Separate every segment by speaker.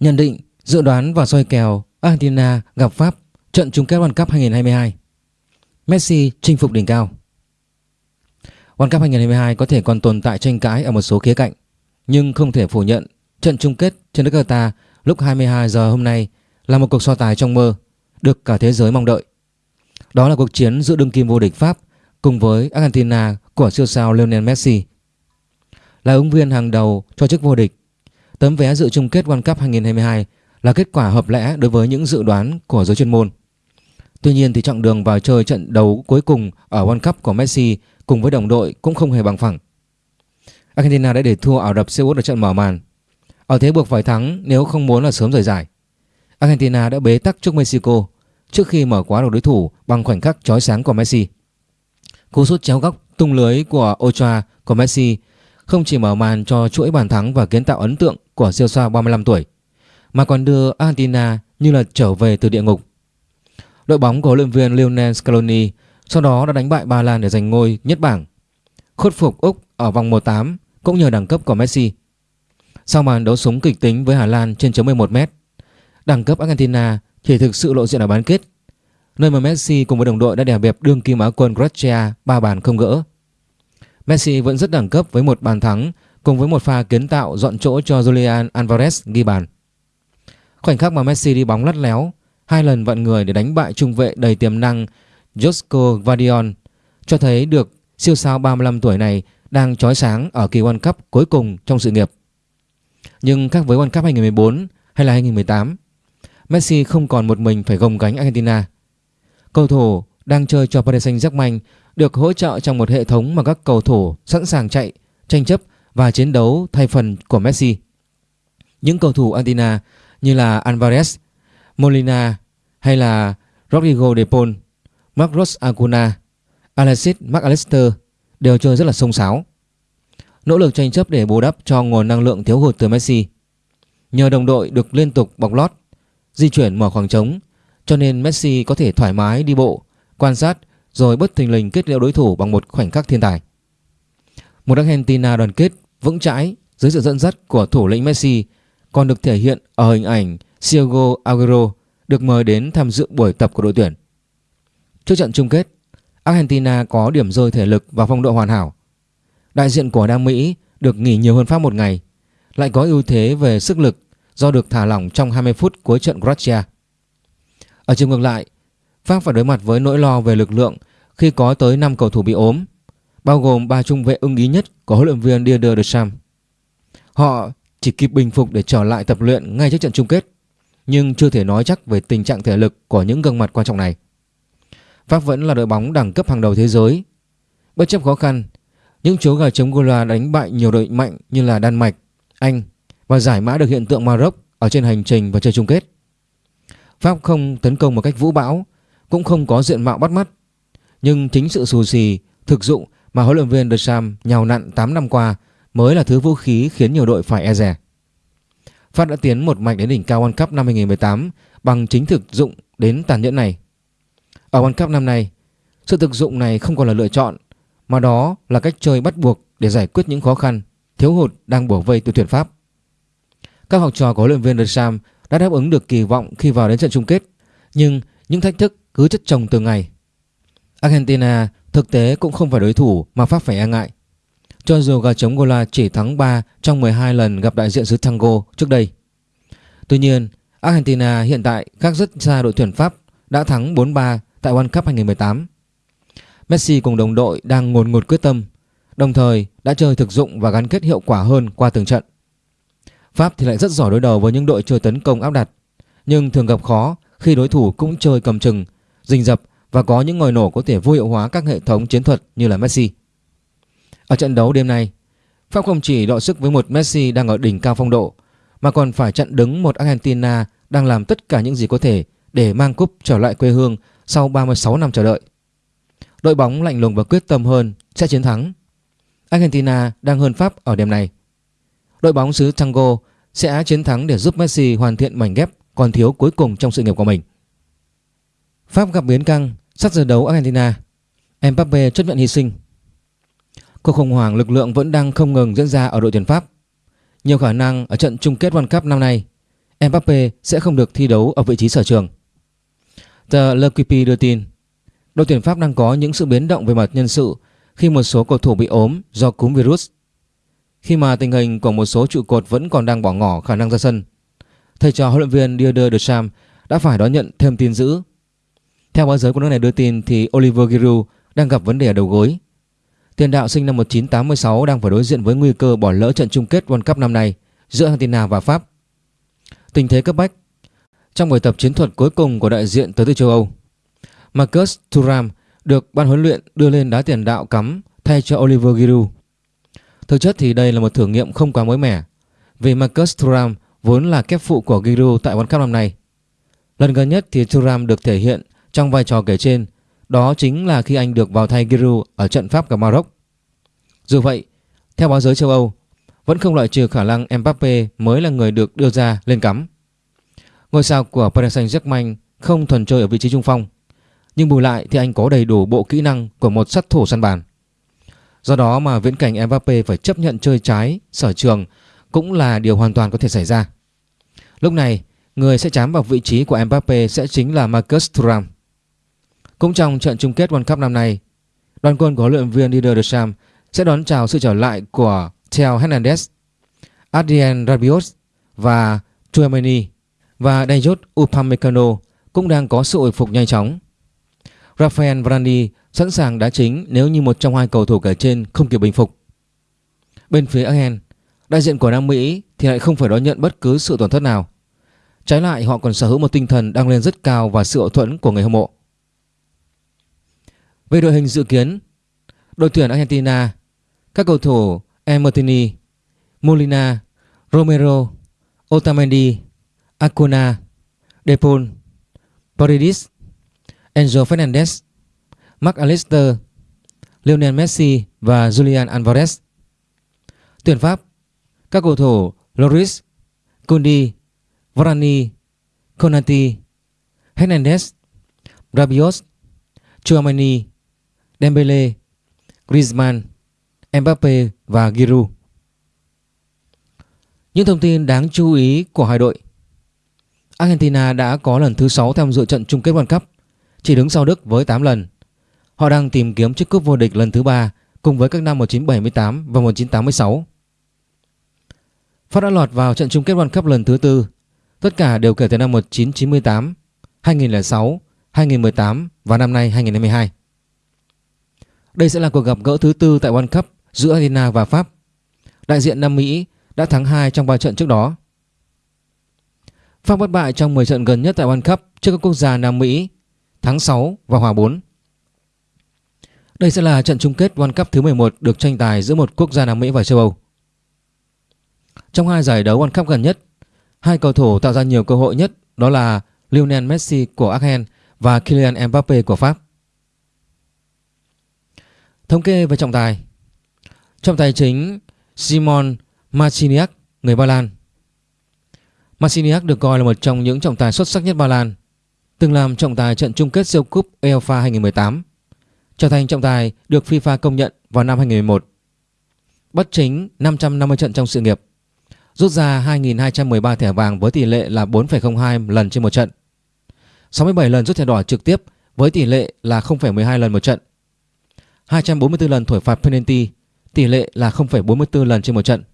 Speaker 1: Nhận định, dự đoán và soi kèo Argentina gặp Pháp trận chung kết World Cup 2022. Messi chinh phục đỉnh cao. World Cup 2022 có thể còn tồn tại tranh cãi ở một số khía cạnh, nhưng không thể phủ nhận trận chung kết trên đất Qatar lúc 22 giờ hôm nay là một cuộc so tài trong mơ được cả thế giới mong đợi. Đó là cuộc chiến giữa đương kim vô địch Pháp cùng với Argentina của siêu sao Lionel Messi. Là ứng viên hàng đầu cho chức vô địch, tấm vé dự chung kết World Cup 2022 là kết quả hợp lẽ đối với những dự đoán của giới chuyên môn. Tuy nhiên thì chặng đường vào chơi trận đấu cuối cùng ở World Cup của Messi cùng với đồng đội cũng không hề bằng phẳng. Argentina đã để thua Ả Rập Xê Út ở trận mở màn. Ở thế buộc phải thắng nếu không muốn là sớm rời giải. Argentina đã bế tắc trước Mexico trước khi mở quá đầu đối thủ bằng khoảnh khắc chói sáng của Messi. Cú sút chéo góc tung lưới của Ochoa của Messi không chỉ mở màn cho chuỗi bàn thắng và kiến tạo ấn tượng của siêu sao 35 tuổi mà còn đưa Argentina như là trở về từ địa ngục. Đội bóng của huấn luyện viên Lionel Scaloni sau đó đã đánh bại Ba Lan để giành ngôi nhất bảng. Khuất phục Úc ở vòng 1/8 cũng nhờ đẳng cấp của Messi. Sau màn đấu súng kịch tính với Hà Lan trên chấm 11m, đẳng cấp Argentina chỉ thực sự lộ diện ở bán kết, nơi mà Messi cùng với đồng đội đã đè bẹp đương kim Á quân Croatia ba bàn không gỡ. Messi vẫn rất đẳng cấp với một bàn thắng cùng với một pha kiến tạo dọn chỗ cho Julian Alvarez ghi bàn. Khoảnh khắc mà Messi đi bóng lắt léo, hai lần vận người để đánh bại trung vệ đầy tiềm năng Josko Gvardiol cho thấy được siêu sao 35 tuổi này đang chói sáng ở kỳ World Cup cuối cùng trong sự nghiệp. Nhưng khác với World Cup 2014 hay là 2018, Messi không còn một mình phải gồng gánh Argentina. Cầu thủ đang chơi cho Paris Saint-Germain được hỗ trợ trong một hệ thống mà các cầu thủ sẵn sàng chạy, tranh chấp và chiến đấu thay phần của Messi. Những cầu thủ Argentina như là Alvarez, Molina hay là Rodrigo de Paul, Marcos Acuna, Alexis McAllister đều chơi rất là sông sáo. Nỗ lực tranh chấp để bù đắp cho nguồn năng lượng thiếu hụt từ Messi. Nhờ đồng đội được liên tục bọc lót, di chuyển mở khoảng trống cho nên Messi có thể thoải mái đi bộ, quan sát rồi bất thình lình kết liễu đối thủ bằng một khoảnh khắc thiên tài. Một Argentina đoàn kết vững chãi dưới sự dẫn dắt của thủ lĩnh Messi còn được thể hiện ở hình ảnh Sergio Aguero được mời đến tham dự buổi tập của đội tuyển. Trước trận chung kết, Argentina có điểm rơi thể lực và phong độ hoàn hảo. Đại diện của Nam Mỹ được nghỉ nhiều hơn Pháp một ngày, lại có ưu thế về sức lực do được thả lỏng trong 20 phút cuối trận Croatia. Ở chiều ngược lại, Pháp phải đối mặt với nỗi lo về lực lượng khi có tới 5 cầu thủ bị ốm, bao gồm ba trung vệ ưng ý nhất của huấn luyện viên Didier Deschamps. Họ chỉ kịp bình phục để trở lại tập luyện ngay trước trận chung kết, nhưng chưa thể nói chắc về tình trạng thể lực của những gương mặt quan trọng này. Pháp vẫn là đội bóng đẳng cấp hàng đầu thế giới. Bất chấp khó khăn, những chú gà chống Gola đánh bại nhiều đội mạnh như là Đan Mạch, Anh và giải mã được hiện tượng Maroc ở trên hành trình vào chơi chung kết. Pháp không tấn công một cách vũ bão, cũng không có diện mạo bắt mắt, nhưng chính sự xù xì, thực dụng mà huấn luyện viên Deschamps nhào nặn 8 năm qua mới là thứ vũ khí khiến nhiều đội phải e dè. Pháp đã tiến một mạch đến đỉnh cao World Cup năm 2018 bằng chính thực dụng đến tàn nhẫn này. Ở World Cup năm nay, sự thực dụng này không còn là lựa chọn mà đó là cách chơi bắt buộc để giải quyết những khó khăn, thiếu hụt đang bổ vây từ tuyển Pháp. Các học trò của huấn luyện viên Deschamps đã đáp ứng được kỳ vọng khi vào đến trận chung kết, nhưng những thách thức cứ chất chồng từ ngày. Argentina thực tế cũng không phải đối thủ mà Pháp phải e ngại. Cho dù gà chống Gola chỉ thắng 3 trong 12 lần gặp đại diện xứ Tango trước đây. Tuy nhiên, Argentina hiện tại khác rất xa đội tuyển Pháp đã thắng 4-3 tại World Cup 2018. Messi cùng đồng đội đang ngồn ngột quyết tâm, đồng thời đã chơi thực dụng và gắn kết hiệu quả hơn qua từng trận. Pháp thì lại rất giỏi đối đầu với những đội chơi tấn công áp đặt, nhưng thường gặp khó khi đối thủ cũng chơi cầm chừng, rình rập và có những ngòi nổ có thể vô hiệu hóa các hệ thống chiến thuật như là Messi. Ở trận đấu đêm nay, Pháp không chỉ đọ sức với một Messi đang ở đỉnh cao phong độ mà còn phải chặn đứng một Argentina đang làm tất cả những gì có thể để mang cúp trở lại quê hương sau 36 năm chờ đợi. Đội bóng lạnh lùng và quyết tâm hơn sẽ chiến thắng. Argentina đang hơn Pháp ở đêm này. Đội bóng xứ Tango sẽ chiến thắng để giúp Messi hoàn thiện mảnh ghép còn thiếu cuối cùng trong sự nghiệp của mình. Pháp gặp biến căng, sát giờ đấu Argentina. Mbappe chấp nhận hy sinh. Cuộc khủng hoảng lực lượng vẫn đang không ngừng diễn ra ở đội tuyển Pháp. Nhiều khả năng ở trận chung kết World Cup năm nay, Mbappe sẽ không được thi đấu ở vị trí sở trường. The L'Equipe đưa tin, đội tuyển Pháp đang có những sự biến động về mặt nhân sự khi một số cầu thủ bị ốm do cúm virus. Khi mà tình hình của một số trụ cột vẫn còn đang bỏ ngỏ khả năng ra sân, thầy trò huấn luyện viên Didier Deschamps đã phải đón nhận thêm tin dữ. Theo báo giới của nước này đưa tin thì Oliver Giroud đang gặp vấn đề ở đầu gối. Tiền đạo sinh năm 1986 đang phải đối diện với nguy cơ bỏ lỡ trận chung kết World Cup năm nay giữa Argentina và Pháp. Tình thế cấp bách Trong buổi tập chiến thuật cuối cùng của đại diện tới từ châu Âu Marcus Thuram được ban huấn luyện đưa lên đá tiền đạo cắm thay cho Oliver Giroud. Thực chất thì đây là một thử nghiệm không quá mới mẻ, vì Marcus Thuram vốn là kép phụ của Giroud tại World Cup năm nay. Lần gần nhất thì Thuram được thể hiện trong vai trò kể trên đó chính là khi anh được vào thay Giroud ở trận Pháp gặp Maroc. Dù vậy, theo báo giới châu Âu, vẫn không loại trừ khả năng Mbappe mới là người được đưa ra lên cắm. Ngôi sao của Paris Saint-Germain không thuần chơi ở vị trí trung phong, nhưng bù lại thì anh có đầy đủ bộ kỹ năng của một sát thủ săn bàn. Do đó mà viễn cảnh Mbappe phải chấp nhận chơi trái sở trường cũng là điều hoàn toàn có thể xảy ra. Lúc này, người sẽ chám vào vị trí của Mbappe sẽ chính là Marcus Thuram. Cũng trong trận chung kết World Cup năm nay, đoàn quân của huấn luyện viên Didier Deschamps sẽ đón chào sự trở lại của Theo Hernandez, Adrien Rabiot và Tchouameni và Dayot Upamecano cũng đang có sự hồi phục nhanh chóng. Rafael Varane sẵn sàng đá chính nếu như một trong hai cầu thủ kể trên không kịp bình phục. Bên phía Argentina, đại diện của Nam Mỹ thì lại không phải đón nhận bất cứ sự tổn thất nào. Trái lại họ còn sở hữu một tinh thần đang lên rất cao và sự hậu thuẫn của người hâm mộ. Về đội hình dự kiến, đội tuyển Argentina, các cầu thủ Emertini, Molina, Romero, Otamendi, Acuna, Depol, Paredes, Enzo Fernandez, Mark Allister, Lionel Messi và Julian Alvarez. Tuyển Pháp, các cầu thủ Loris, Kondi, Varane, Konati, Hernandez, Rabiot, Chouamani, Dembele, Griezmann, Mbappe và Giroud. Những thông tin đáng chú ý của hai đội. Argentina đã có lần thứ 6 tham dự trận chung kết World Cup, chỉ đứng sau Đức với 8 lần. Họ đang tìm kiếm chiếc cúp vô địch lần thứ 3 cùng với các năm 1978 và 1986. Pháp đã lọt vào trận chung kết World Cup lần thứ tư, tất cả đều kể từ năm 1998, 2006, 2018 và năm nay 2022. Đây sẽ là cuộc gặp gỡ thứ tư tại World Cup giữa Argentina và Pháp. Đại diện Nam Mỹ đã thắng 2 trong 3 trận trước đó. Pháp bất bại trong 10 trận gần nhất tại World Cup trước các quốc gia Nam Mỹ, thắng 6 và hòa 4. Đây sẽ là trận chung kết World Cup thứ 11 được tranh tài giữa một quốc gia Nam Mỹ và châu Âu. Trong hai giải đấu World Cup gần nhất, hai cầu thủ tạo ra nhiều cơ hội nhất đó là Lionel Messi của Argentina và Kylian Mbappe của Pháp. Thống kê về trọng tài. Trọng tài chính Simon Marciniak, người Ba Lan. Marciniak được coi là một trong những trọng tài xuất sắc nhất Ba Lan Từng làm trọng tài trận chung kết siêu cúp UEFA 2018 Trở thành trọng tài được FIFA công nhận vào năm 2011 Bất chính 550 trận trong sự nghiệp Rút ra 2.213 thẻ vàng với tỷ lệ là 4,02 lần trên một trận. 67 lần rút thẻ đỏ trực tiếp với tỷ lệ là 0,12 lần một trận. 244 lần thổi phạt penalty, tỷ lệ là 0,44 lần trên một trận.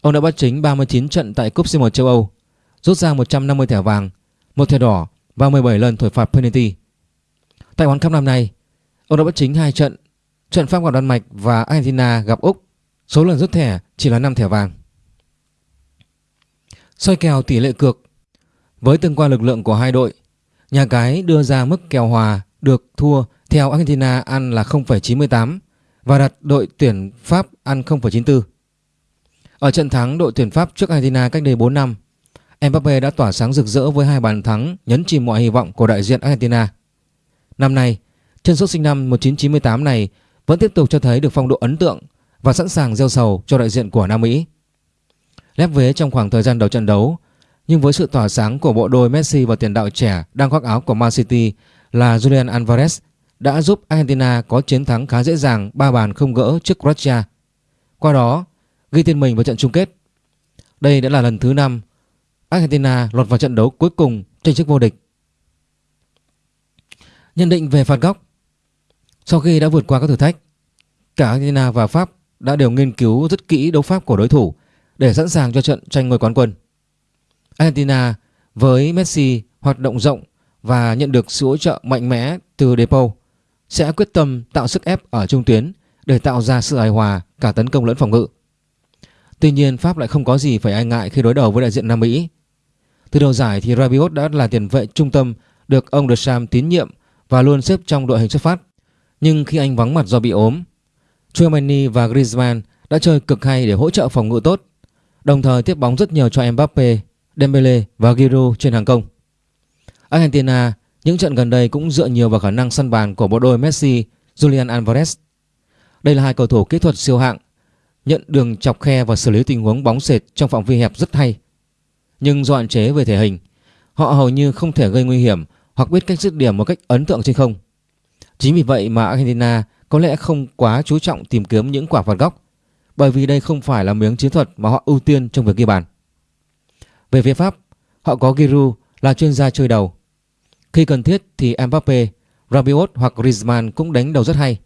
Speaker 1: Ông đã bắt chính 39 trận tại Cúp C1 châu Âu, rút ra 150 thẻ vàng, một thẻ đỏ và 17 lần thổi phạt penalty. Tại World Cup năm nay, ông đã bắt chính 2 trận, trận Pháp gặp Đan Mạch và Argentina gặp Úc. Số lần rút thẻ chỉ là 5 thẻ vàng. Soi kèo tỷ lệ cược Với tương quan lực lượng của hai đội, nhà cái đưa ra mức kèo hòa được thua theo Argentina ăn là 0,98 và đặt đội tuyển Pháp ăn 0,94. Ở trận thắng đội tuyển Pháp trước Argentina cách đây 4 năm, Mbappe đã tỏa sáng rực rỡ với hai bàn thắng nhấn chìm mọi hy vọng của đại diện Argentina. Năm nay, chân sút sinh năm 1998 này vẫn tiếp tục cho thấy được phong độ ấn tượng và sẵn sàng gieo sầu cho đại diện của Nam Mỹ. Lép vế trong khoảng thời gian đầu trận đấu, nhưng với sự tỏa sáng của bộ đôi Messi và tiền đạo trẻ đang khoác áo của Man City là Julian Alvarez đã giúp Argentina có chiến thắng khá dễ dàng 3 bàn không gỡ trước Croatia. Qua đó, ghi tên mình vào trận chung kết. Đây đã là lần thứ 5 Argentina lọt vào trận đấu cuối cùng tranh chức vô địch. Nhận định về phạt góc Sau khi đã vượt qua các thử thách, cả Argentina và Pháp đã đều nghiên cứu rất kỹ đấu pháp của đối thủ để sẵn sàng cho trận tranh ngôi quán quân. Argentina với Messi hoạt động rộng và nhận được sự hỗ trợ mạnh mẽ từ Depo sẽ quyết tâm tạo sức ép ở trung tuyến để tạo ra sự hài hòa cả tấn công lẫn phòng ngự. Tuy nhiên Pháp lại không có gì phải ai ngại khi đối đầu với đại diện Nam Mỹ. Từ đầu giải thì Rabiot đã là tiền vệ trung tâm được ông Deschamps tín nhiệm và luôn xếp trong đội hình xuất phát. Nhưng khi anh vắng mặt do bị ốm, Chouamani và Griezmann đã chơi cực hay để hỗ trợ phòng ngự tốt, đồng thời tiếp bóng rất nhiều cho Mbappe, Dembele và Giroud trên hàng công. Argentina những trận gần đây cũng dựa nhiều vào khả năng săn bàn của bộ đôi Messi, Julian Alvarez. Đây là hai cầu thủ kỹ thuật siêu hạng, nhận đường chọc khe và xử lý tình huống bóng sệt trong phạm vi hẹp rất hay. Nhưng do hạn chế về thể hình, họ hầu như không thể gây nguy hiểm hoặc biết cách dứt điểm một cách ấn tượng trên không. Chính vì vậy mà Argentina có lẽ không quá chú trọng tìm kiếm những quả phạt góc, bởi vì đây không phải là miếng chiến thuật mà họ ưu tiên trong việc ghi bàn. Về phía Pháp, họ có Giroud là chuyên gia chơi đầu. Khi cần thiết thì Mbappe, Rabiot hoặc Griezmann cũng đánh đầu rất hay.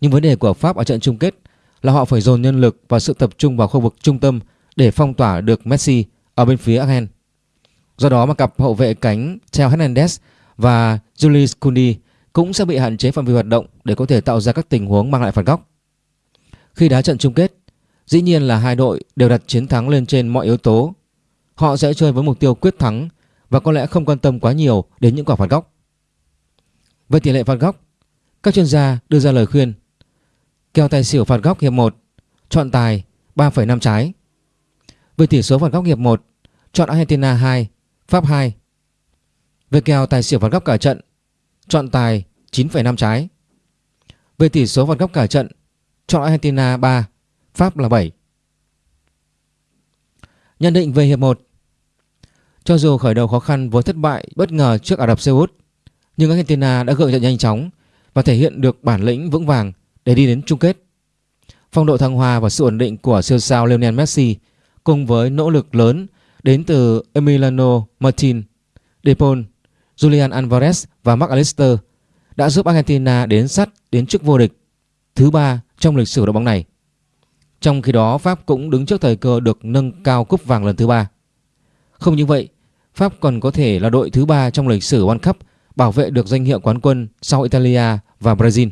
Speaker 1: Nhưng vấn đề của Pháp ở trận chung kết là họ phải dồn nhân lực và sự tập trung vào khu vực trung tâm để phong tỏa được Messi ở bên phía Argen. Do đó mà cặp hậu vệ cánh Theo Hernandez và Julius Kundi cũng sẽ bị hạn chế phạm vi hoạt động để có thể tạo ra các tình huống mang lại phạt góc. Khi đá trận chung kết, dĩ nhiên là hai đội đều đặt chiến thắng lên trên mọi yếu tố. Họ sẽ chơi với mục tiêu quyết thắng và có lẽ không quan tâm quá nhiều đến những quả phạt góc. Về tỷ lệ phạt góc, các chuyên gia đưa ra lời khuyên kèo tài xỉu phạt góc hiệp 1, chọn tài 3,5 trái. Về tỷ số phạt góc hiệp 1, chọn Argentina 2, Pháp 2. Về kèo tài xỉu phạt góc cả trận, chọn tài 9,5 trái. Về tỷ số phạt góc cả trận, chọn Argentina 3, Pháp là 7. Nhận định về hiệp 1 cho dù khởi đầu khó khăn với thất bại bất ngờ trước Ả Rập Xê Út, nhưng Argentina đã gượng dậy nhanh chóng và thể hiện được bản lĩnh vững vàng để đi đến chung kết. Phong độ thăng hoa và sự ổn định của siêu sao Lionel Messi cùng với nỗ lực lớn đến từ Emiliano Martin, De Paul, Julian Alvarez và Mark Allister đã giúp Argentina đến sắt đến chức vô địch thứ ba trong lịch sử đội bóng này. Trong khi đó Pháp cũng đứng trước thời cơ được nâng cao cúp vàng lần thứ ba. Không như vậy, Pháp còn có thể là đội thứ ba trong lịch sử World Cup bảo vệ được danh hiệu quán quân sau Italia và Brazil.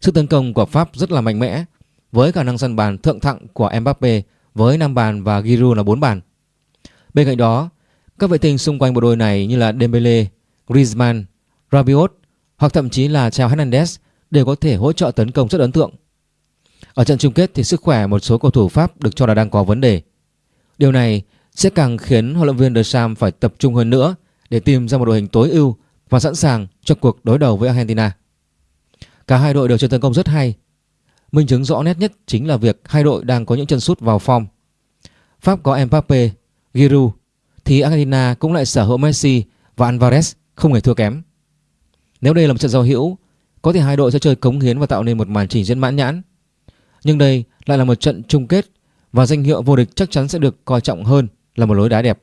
Speaker 1: Sức tấn công của Pháp rất là mạnh mẽ với khả năng săn bàn thượng thặng của Mbappe với 5 bàn và Giroud là 4 bàn. Bên cạnh đó, các vệ tinh xung quanh bộ đôi này như là Dembele, Griezmann, Rabiot hoặc thậm chí là Chao Hernandez đều có thể hỗ trợ tấn công rất ấn tượng. Ở trận chung kết thì sức khỏe một số cầu thủ Pháp được cho là đang có vấn đề. Điều này sẽ càng khiến huấn luyện viên Deschamps phải tập trung hơn nữa để tìm ra một đội hình tối ưu và sẵn sàng cho cuộc đối đầu với Argentina. Cả hai đội đều chơi tấn công rất hay. Minh chứng rõ nét nhất chính là việc hai đội đang có những chân sút vào form. Pháp có Mbappe, Giroud thì Argentina cũng lại sở hữu Messi và Alvarez không hề thua kém. Nếu đây là một trận giao hữu, có thể hai đội sẽ chơi cống hiến và tạo nên một màn trình diễn mãn nhãn. Nhưng đây lại là một trận chung kết và danh hiệu vô địch chắc chắn sẽ được coi trọng hơn là một lối đá đẹp.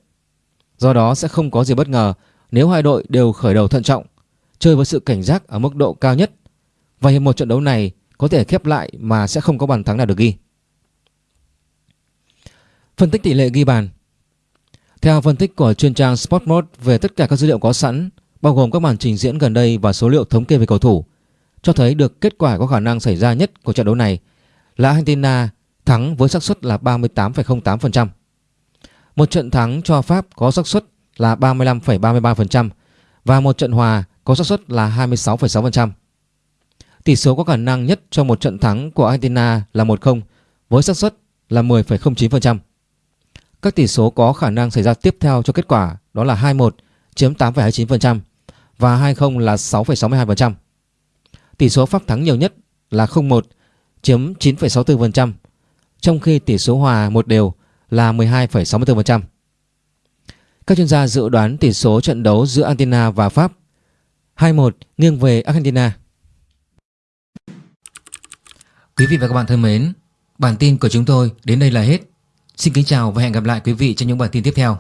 Speaker 1: Do đó sẽ không có gì bất ngờ nếu hai đội đều khởi đầu thận trọng, chơi với sự cảnh giác ở mức độ cao nhất và hiệp một trận đấu này có thể khép lại mà sẽ không có bàn thắng nào được ghi. Phân tích tỷ lệ ghi bàn Theo phân tích của chuyên trang Sportmode về tất cả các dữ liệu có sẵn, bao gồm các màn trình diễn gần đây và số liệu thống kê về cầu thủ, cho thấy được kết quả có khả năng xảy ra nhất của trận đấu này là Argentina thắng với xác suất là 38,08%. Một trận thắng cho Pháp có xác suất là 35,33% và một trận hòa có xác suất là 26,6%. Tỷ số có khả năng nhất cho một trận thắng của Argentina là 1-0 với xác suất là 10,09%. Các tỷ số có khả năng xảy ra tiếp theo cho kết quả đó là 2-1 chiếm 8,29% và 2-0 là 6,62%. Tỷ số Pháp thắng nhiều nhất là 0-1 chiếm 9,64%, trong khi tỷ số hòa một đều là 12,64%. Các chuyên gia dự đoán tỷ số trận đấu giữa Argentina và Pháp 2-1 nghiêng về Argentina. Quý vị và các bạn thân mến, bản tin của chúng tôi đến đây là hết. Xin kính chào và hẹn gặp lại quý vị trong những bản tin tiếp theo.